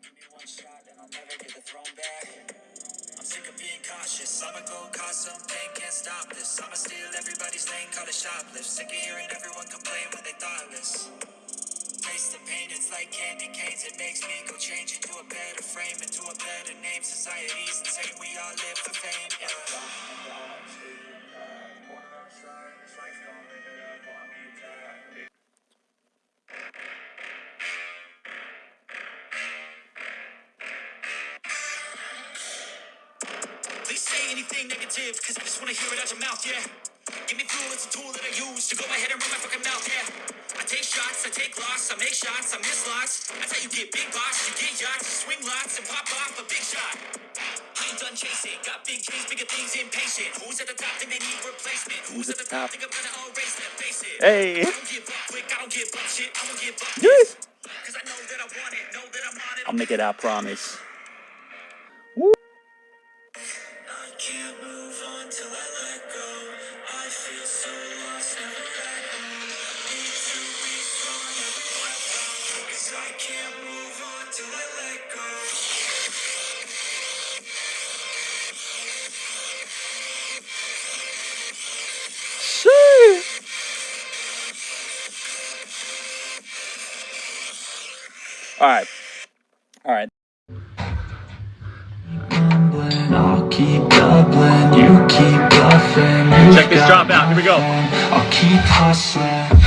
Give me one shot and I'll never get the throne back. I'm sick of being cautious. I'ma go cause some pain, can't stop this. I'ma steal everybody's lane, call it shoplift. Sick of hearing everyone complain when they thoughtless. Taste the pain, it's like candy canes. It makes me go change into a better frame, into a better name. Society's insane, we all live for fame. Yeah. Anything negative, cause I just wanna hear it out your mouth, yeah. Give me fuel, it's a tool that I use to go ahead and run my fucking mouth, yeah. I take shots, I take loss, I make shots, I miss lots. That's how you get big box, you get yachts, you swing lots and pop off a big shot. I ain't done chasing, got big dreams, bigger things, impatient. Who's at the top think they need replacement? Who's at the top think I'm gonna erase that, face it. Hey. I don't give up quick, I don't give up shit, I won't give up Yes. Cause I know that I want it, know that I'm on it. I'll make it, I promise. I can't move on till I let go. I feel so lost. Need to be strong, I can't move on till I let go. Shit. All right. All right. Keep doubling, you keep bluffing. you Check this drop out. Here we go. I'll keep hustling.